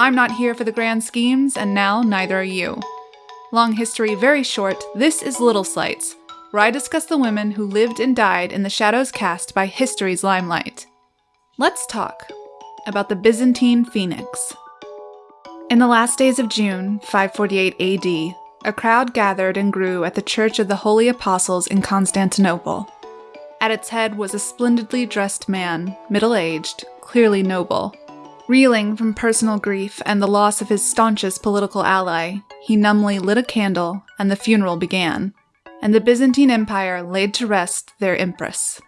I'm not here for the grand schemes, and now neither are you. Long history, very short, this is Little Slights, where I discuss the women who lived and died in the shadows cast by history's limelight. Let's talk about the Byzantine Phoenix. In the last days of June, 548 AD, a crowd gathered and grew at the Church of the Holy Apostles in Constantinople. At its head was a splendidly dressed man, middle aged, clearly noble. Reeling from personal grief and the loss of his staunchest political ally, he numbly lit a candle and the funeral began, and the Byzantine Empire laid to rest their empress.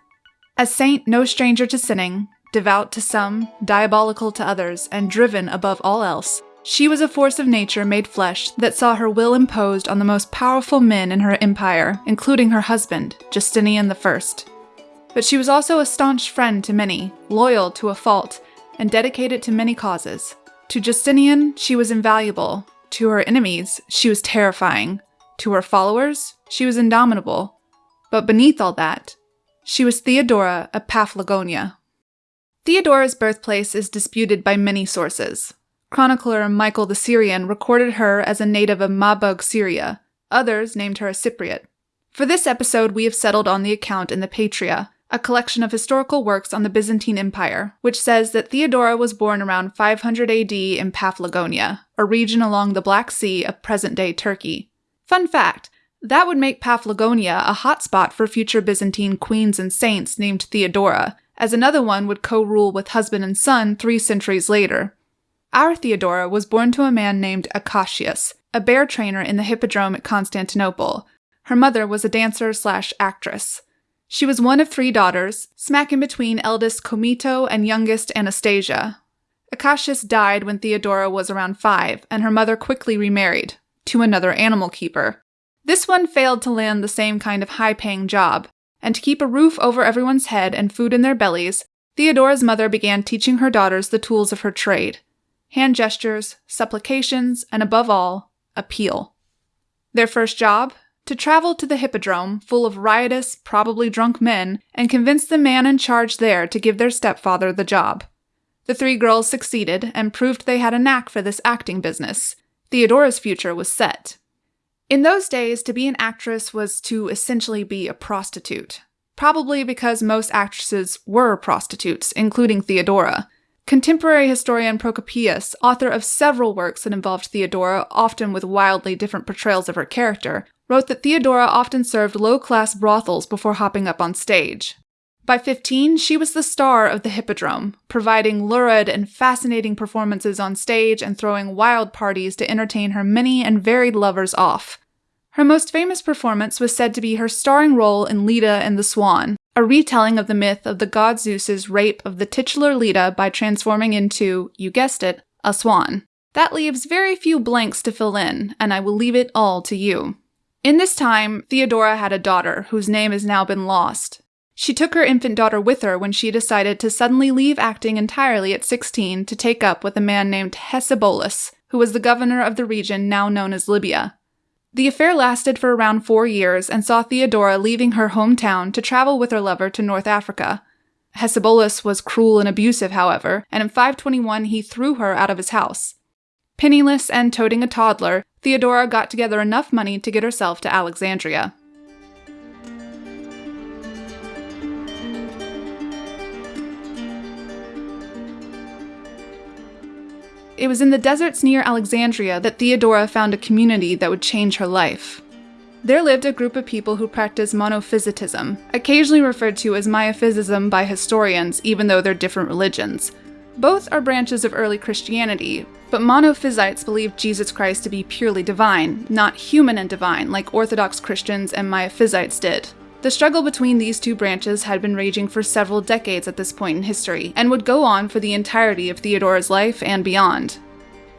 A saint no stranger to sinning, devout to some, diabolical to others, and driven above all else, she was a force of nature made flesh that saw her will imposed on the most powerful men in her empire, including her husband, Justinian I. But she was also a staunch friend to many, loyal to a fault, and dedicated to many causes. To Justinian, she was invaluable. To her enemies, she was terrifying. To her followers, she was indomitable. But beneath all that, she was Theodora of Paphlagonia. Theodora's birthplace is disputed by many sources. Chronicler Michael the Syrian recorded her as a native of Mabug, Syria. Others named her a Cypriot. For this episode, we have settled on the account in the Patria, a collection of historical works on the Byzantine Empire, which says that Theodora was born around 500 AD in Paphlagonia, a region along the Black Sea of present day Turkey. Fun fact that would make Paphlagonia a hotspot for future Byzantine queens and saints named Theodora, as another one would co rule with husband and son three centuries later. Our Theodora was born to a man named Acacius, a bear trainer in the Hippodrome at Constantinople. Her mother was a dancer slash actress. She was one of three daughters, smack in between eldest Comito and youngest Anastasia. Acacius died when Theodora was around five, and her mother quickly remarried to another animal keeper. This one failed to land the same kind of high paying job, and to keep a roof over everyone's head and food in their bellies, Theodora's mother began teaching her daughters the tools of her trade hand gestures, supplications, and above all, appeal. Their first job? To travel to the Hippodrome, full of riotous, probably drunk men, and convince the man in charge there to give their stepfather the job. The three girls succeeded and proved they had a knack for this acting business. Theodora's future was set. In those days, to be an actress was to essentially be a prostitute. Probably because most actresses were prostitutes, including Theodora. Contemporary historian Procopius, author of several works that involved Theodora, often with wildly different portrayals of her character, wrote that Theodora often served low class brothels before hopping up on stage. By 15, she was the star of the Hippodrome, providing lurid and fascinating performances on stage and throwing wild parties to entertain her many and varied lovers off. Her most famous performance was said to be her starring role in Leda and the Swan, a retelling of the myth of the god Zeus's rape of the titular Leda by transforming into, you guessed it, a swan. That leaves very few blanks to fill in, and I will leave it all to you. In this time, Theodora had a daughter whose name has now been lost. She took her infant daughter with her when she decided to suddenly leave acting entirely at 16 to take up with a man named Hecebolus, who was the governor of the region now known as Libya. The affair lasted for around four years and saw Theodora leaving her hometown to travel with her lover to North Africa. Hecebolus was cruel and abusive, however, and in 521 he threw her out of his house. Penniless and toting a toddler, Theodora got together enough money to get herself to Alexandria. It was in the deserts near Alexandria that Theodora found a community that would change her life. There lived a group of people who practiced monophysitism, occasionally referred to as Miaphysism by historians, even though they're different religions. Both are branches of early Christianity, but monophysites believed Jesus Christ to be purely divine, not human and divine like Orthodox Christians and Miaphysites did. The struggle between these two branches had been raging for several decades at this point in history, and would go on for the entirety of Theodora's life and beyond.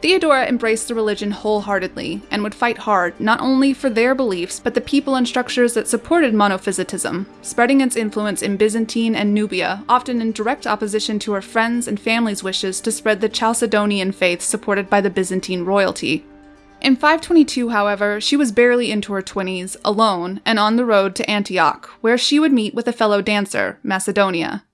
Theodora embraced the religion wholeheartedly and would fight hard not only for their beliefs but the people and structures that supported monophysitism, spreading its influence in Byzantine and Nubia, often in direct opposition to her friends' and family's wishes to spread the Chalcedonian faith supported by the Byzantine royalty. In 522, however, she was barely into her 20s, alone, and on the road to Antioch, where she would meet with a fellow dancer, Macedonia.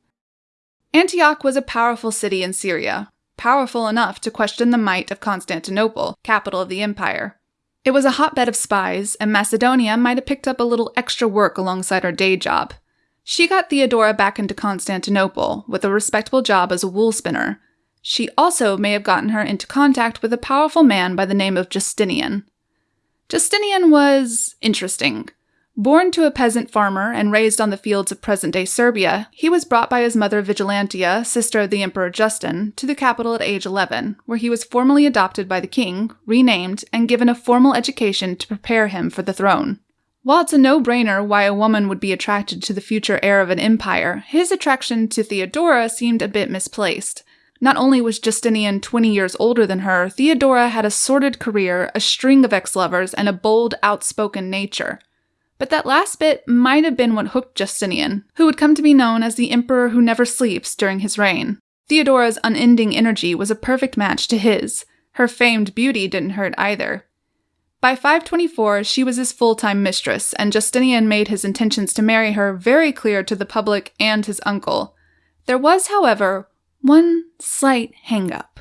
Antioch was a powerful city in Syria. Powerful enough to question the might of Constantinople, capital of the empire. It was a hotbed of spies, and Macedonia might have picked up a little extra work alongside her day job. She got Theodora back into Constantinople with a respectable job as a wool spinner. She also may have gotten her into contact with a powerful man by the name of Justinian. Justinian was interesting. Born to a peasant farmer and raised on the fields of present day Serbia, he was brought by his mother Vigilantia, sister of the Emperor Justin, to the capital at age 11, where he was formally adopted by the king, renamed, and given a formal education to prepare him for the throne. While it's a no brainer why a woman would be attracted to the future heir of an empire, his attraction to Theodora seemed a bit misplaced. Not only was Justinian 20 years older than her, Theodora had a sordid career, a string of ex lovers, and a bold, outspoken nature. But that last bit might have been what hooked Justinian, who would come to be known as the emperor who never sleeps during his reign. Theodora's unending energy was a perfect match to his. Her famed beauty didn't hurt either. By 524, she was his full time mistress, and Justinian made his intentions to marry her very clear to the public and his uncle. There was, however, one slight hang-up.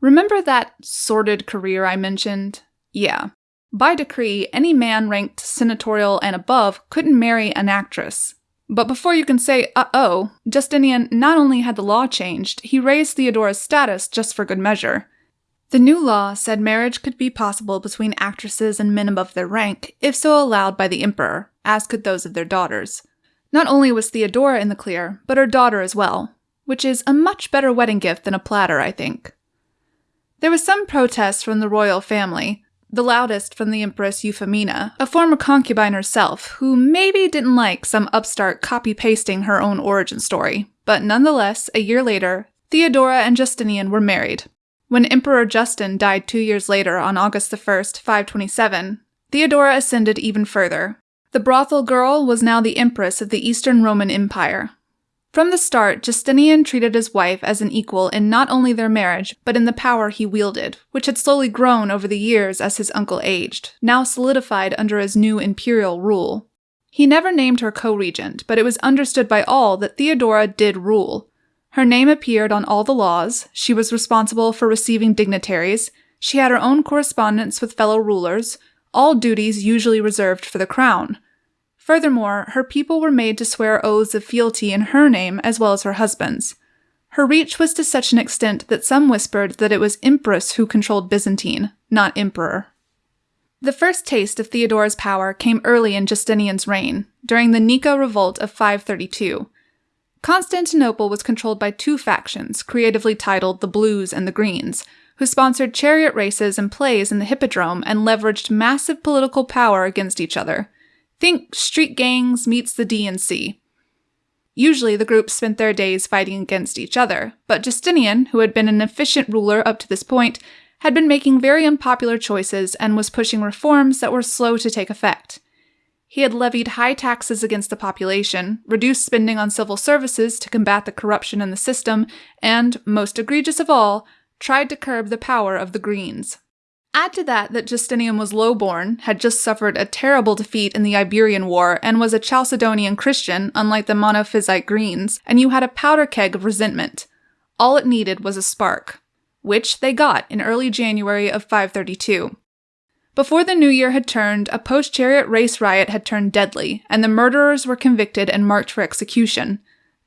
Remember that sordid career I mentioned? Yeah. By decree, any man ranked senatorial and above couldn't marry an actress. But before you can say, uh oh, Justinian not only had the law changed, he raised Theodora's status just for good measure. The new law said marriage could be possible between actresses and men above their rank, if so allowed by the emperor, as could those of their daughters. Not only was Theodora in the clear, but her daughter as well, which is a much better wedding gift than a platter, I think. There was some protest from the royal family, the loudest from the Empress Euphemina, a former concubine herself, who maybe didn't like some upstart copy pasting her own origin story. But nonetheless, a year later, Theodora and Justinian were married, when Emperor Justin died two years later on August 1, 527, Theodora ascended even further. The brothel girl was now the empress of the Eastern Roman Empire. From the start, Justinian treated his wife as an equal in not only their marriage, but in the power he wielded, which had slowly grown over the years as his uncle aged, now solidified under his new imperial rule. He never named her co regent, but it was understood by all that Theodora did rule, her name appeared on all the laws, she was responsible for receiving dignitaries, she had her own correspondence with fellow rulers, all duties usually reserved for the crown. Furthermore, her people were made to swear oaths of fealty in her name as well as her husband's. Her reach was to such an extent that some whispered that it was Empress who controlled Byzantine, not Emperor. The first taste of Theodora's power came early in Justinian's reign, during the Nika Revolt of 532. Constantinople was controlled by two factions, creatively titled the Blues and the Greens, who sponsored chariot races and plays in the Hippodrome and leveraged massive political power against each other. Think street gangs meets the DNC. Usually, the groups spent their days fighting against each other, but Justinian, who had been an efficient ruler up to this point, had been making very unpopular choices and was pushing reforms that were slow to take effect. He had levied high taxes against the population, reduced spending on civil services to combat the corruption in the system, and, most egregious of all, tried to curb the power of the Greens. Add to that that Justinian was lowborn, had just suffered a terrible defeat in the Iberian War, and was a Chalcedonian Christian, unlike the Monophysite Greens, and you had a powder keg of resentment. All it needed was a spark, which they got in early January of 532. Before the new year had turned, a post chariot race riot had turned deadly, and the murderers were convicted and marked for execution.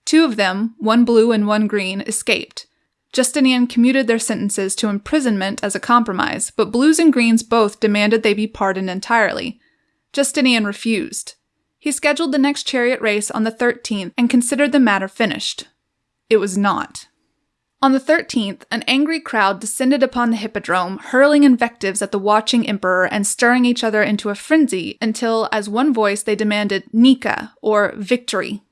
Two of them, one blue and one green, escaped. Justinian commuted their sentences to imprisonment as a compromise, but blues and greens both demanded they be pardoned entirely. Justinian refused. He scheduled the next chariot race on the 13th and considered the matter finished. It was not. On the 13th, an angry crowd descended upon the hippodrome, hurling invectives at the watching emperor and stirring each other into a frenzy until, as one voice, they demanded Nika, or victory.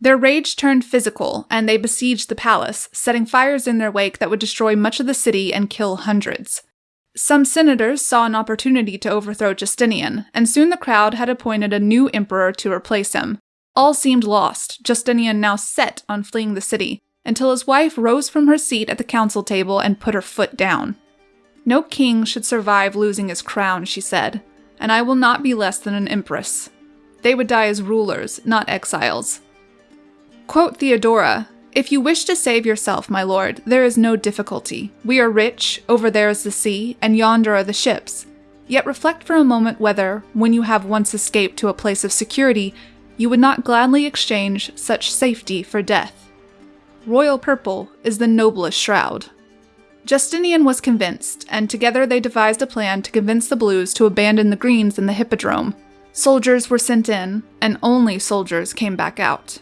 Their rage turned physical, and they besieged the palace, setting fires in their wake that would destroy much of the city and kill hundreds. Some senators saw an opportunity to overthrow Justinian, and soon the crowd had appointed a new emperor to replace him. All seemed lost, Justinian now set on fleeing the city, until his wife rose from her seat at the council table and put her foot down. No king should survive losing his crown, she said, and I will not be less than an empress. They would die as rulers, not exiles. Quote Theodora If you wish to save yourself, my lord, there is no difficulty. We are rich, over there is the sea, and yonder are the ships. Yet reflect for a moment whether, when you have once escaped to a place of security, you would not gladly exchange such safety for death. Royal purple is the noblest shroud. Justinian was convinced, and together they devised a plan to convince the Blues to abandon the Greens in the Hippodrome. Soldiers were sent in, and only soldiers came back out.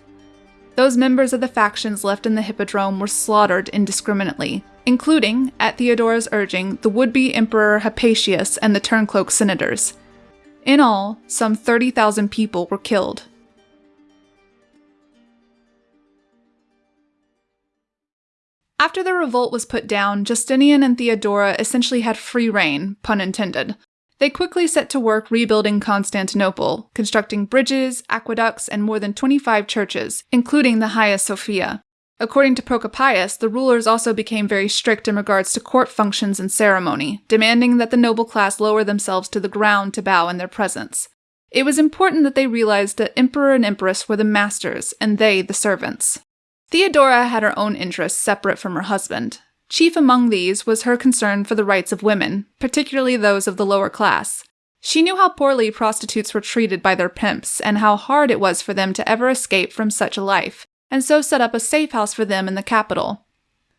Those members of the factions left in the Hippodrome were slaughtered indiscriminately, including, at Theodora's urging, the would be Emperor Hypatius and the Turncloak senators. In all, some 30,000 people were killed. After the revolt was put down, Justinian and Theodora essentially had free reign, pun intended, they quickly set to work rebuilding Constantinople, constructing bridges, aqueducts, and more than 25 churches, including the Hagia Sophia. According to Procopius, the rulers also became very strict in regards to court functions and ceremony, demanding that the noble class lower themselves to the ground to bow in their presence. It was important that they realized that emperor and empress were the masters and they the servants. Theodora had her own interests separate from her husband, Chief among these was her concern for the rights of women, particularly those of the lower class. She knew how poorly prostitutes were treated by their pimps and how hard it was for them to ever escape from such a life, and so set up a safe house for them in the capital.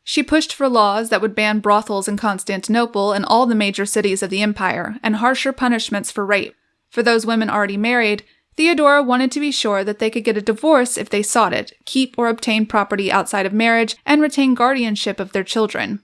She pushed for laws that would ban brothels in Constantinople and all the major cities of the empire, and harsher punishments for rape. For those women already married, Theodora wanted to be sure that they could get a divorce if they sought it, keep or obtain property outside of marriage, and retain guardianship of their children.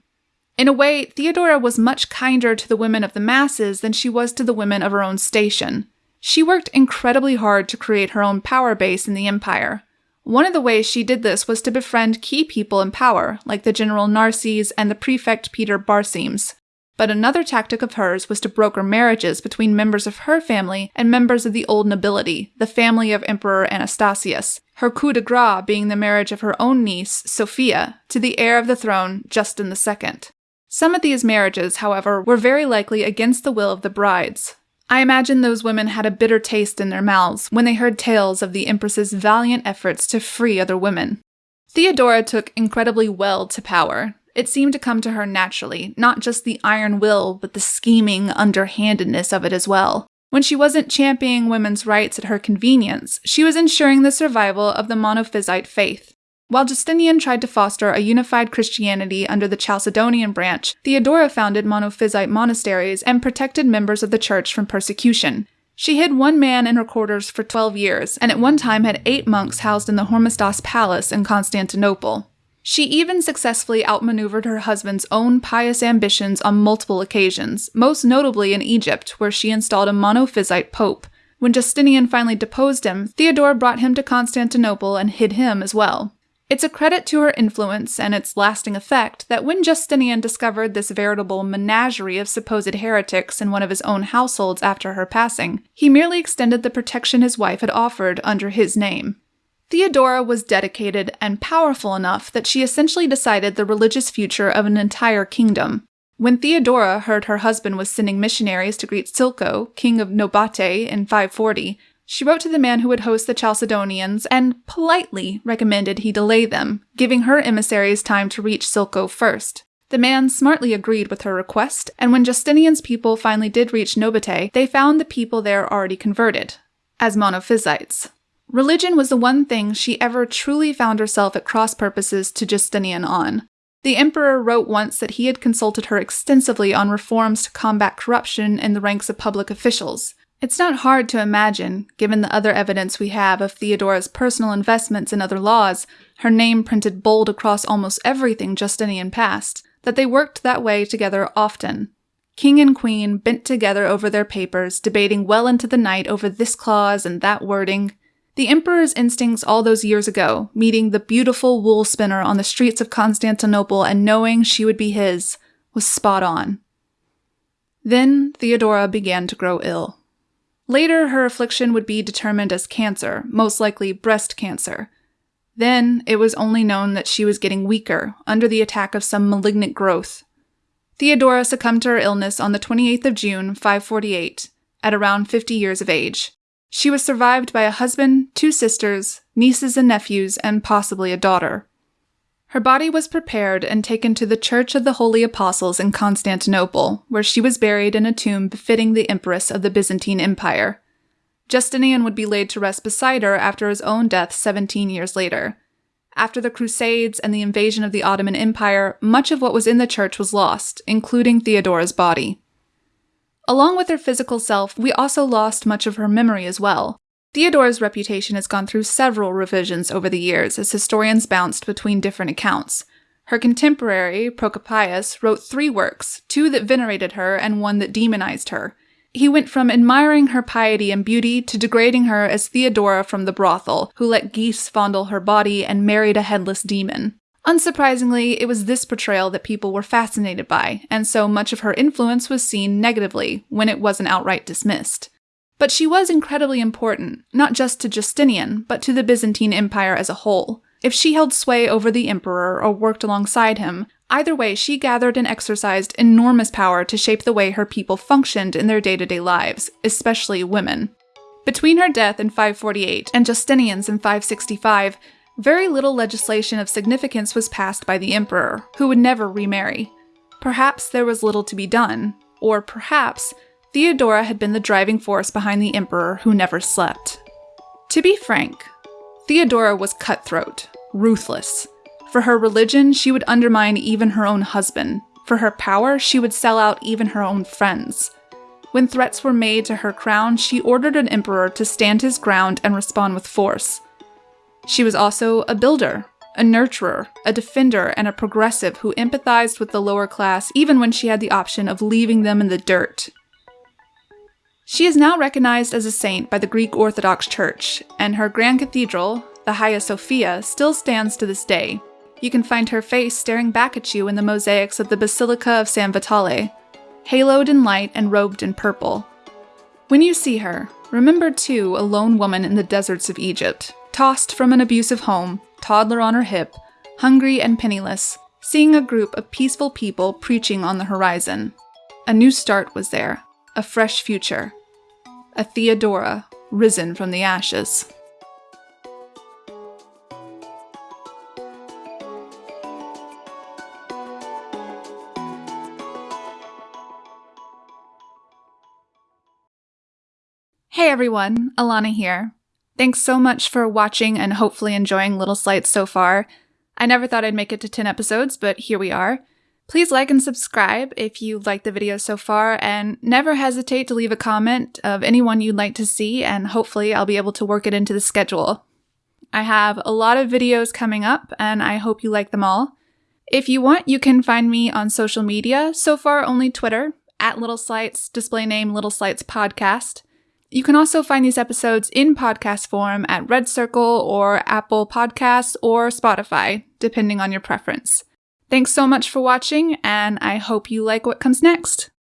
In a way, Theodora was much kinder to the women of the masses than she was to the women of her own station. She worked incredibly hard to create her own power base in the empire. One of the ways she did this was to befriend key people in power, like the general Narses and the prefect Peter Barsymes. But another tactic of hers was to broker marriages between members of her family and members of the old nobility, the family of Emperor Anastasius, her coup de grace being the marriage of her own niece, Sophia, to the heir of the throne, Justin II. Some of these marriages, however, were very likely against the will of the brides. I imagine those women had a bitter taste in their mouths when they heard tales of the Empress's valiant efforts to free other women. Theodora took incredibly well to power, it seemed to come to her naturally, not just the iron will, but the scheming underhandedness of it as well. When she wasn't championing women's rights at her convenience, she was ensuring the survival of the monophysite faith. While Justinian tried to foster a unified Christianity under the Chalcedonian branch, Theodora founded monophysite monasteries and protected members of the church from persecution. She hid one man in her quarters for 12 years, and at one time had eight monks housed in the Hormisdas Palace in Constantinople. She even successfully outmaneuvered her husband's own pious ambitions on multiple occasions, most notably in Egypt, where she installed a monophysite pope. When Justinian finally deposed him, Theodora brought him to Constantinople and hid him as well. It's a credit to her influence and its lasting effect that when Justinian discovered this veritable menagerie of supposed heretics in one of his own households after her passing, he merely extended the protection his wife had offered under his name. Theodora was dedicated and powerful enough that she essentially decided the religious future of an entire kingdom. When Theodora heard her husband was sending missionaries to greet Silko, king of Nobate, in 540, she wrote to the man who would host the Chalcedonians and politely recommended he delay them, giving her emissaries time to reach Silko first. The man smartly agreed with her request, and when Justinian's people finally did reach Nobate, they found the people there already converted, as monophysites. Religion was the one thing she ever truly found herself at cross purposes to Justinian on. The emperor wrote once that he had consulted her extensively on reforms to combat corruption in the ranks of public officials. It's not hard to imagine, given the other evidence we have of Theodora's personal investments in other laws, her name printed bold across almost everything Justinian passed, that they worked that way together often. King and queen bent together over their papers, debating well into the night over this clause and that wording. The Emperor's instincts all those years ago, meeting the beautiful wool spinner on the streets of Constantinople and knowing she would be his, was spot on. Then Theodora began to grow ill. Later, her affliction would be determined as cancer, most likely breast cancer. Then, it was only known that she was getting weaker, under the attack of some malignant growth. Theodora succumbed to her illness on the 28th of June, 548, at around 50 years of age. She was survived by a husband, two sisters, nieces and nephews, and possibly a daughter. Her body was prepared and taken to the Church of the Holy Apostles in Constantinople, where she was buried in a tomb befitting the Empress of the Byzantine Empire. Justinian would be laid to rest beside her after his own death 17 years later. After the Crusades and the invasion of the Ottoman Empire, much of what was in the church was lost, including Theodora's body. Along with her physical self, we also lost much of her memory as well. Theodora's reputation has gone through several revisions over the years as historians bounced between different accounts. Her contemporary, Procopius, wrote three works, two that venerated her and one that demonized her. He went from admiring her piety and beauty to degrading her as Theodora from the brothel, who let geese fondle her body and married a headless demon. Unsurprisingly, it was this portrayal that people were fascinated by, and so much of her influence was seen negatively when it wasn't outright dismissed. But she was incredibly important, not just to Justinian, but to the Byzantine Empire as a whole. If she held sway over the emperor or worked alongside him, either way, she gathered and exercised enormous power to shape the way her people functioned in their day to day lives, especially women. Between her death in 548 and Justinian's in 565, very little legislation of significance was passed by the emperor, who would never remarry. Perhaps there was little to be done, or perhaps Theodora had been the driving force behind the emperor who never slept. To be frank, Theodora was cutthroat, ruthless. For her religion, she would undermine even her own husband. For her power, she would sell out even her own friends. When threats were made to her crown, she ordered an emperor to stand his ground and respond with force. She was also a builder, a nurturer, a defender, and a progressive who empathized with the lower class even when she had the option of leaving them in the dirt she is now recognized as a saint by the Greek Orthodox Church, and her grand cathedral, the Hagia Sophia, still stands to this day. You can find her face staring back at you in the mosaics of the Basilica of San Vitale, haloed in light and robed in purple. When you see her, remember too a lone woman in the deserts of Egypt, tossed from an abusive home, toddler on her hip, hungry and penniless, seeing a group of peaceful people preaching on the horizon. A new start was there, a fresh future, a Theodora risen from the ashes. Hey everyone, Alana here. Thanks so much for watching and hopefully enjoying Little Slights so far. I never thought I'd make it to 10 episodes, but here we are. Please like and subscribe if you liked the video so far, and never hesitate to leave a comment of anyone you'd like to see, and hopefully I'll be able to work it into the schedule. I have a lot of videos coming up, and I hope you like them all. If you want, you can find me on social media, so far only Twitter, at Little Slights, display name Little Slights Podcast. You can also find these episodes in podcast form at Red Circle or Apple Podcasts or Spotify, depending on your preference. Thanks so much for watching, and I hope you like what comes next.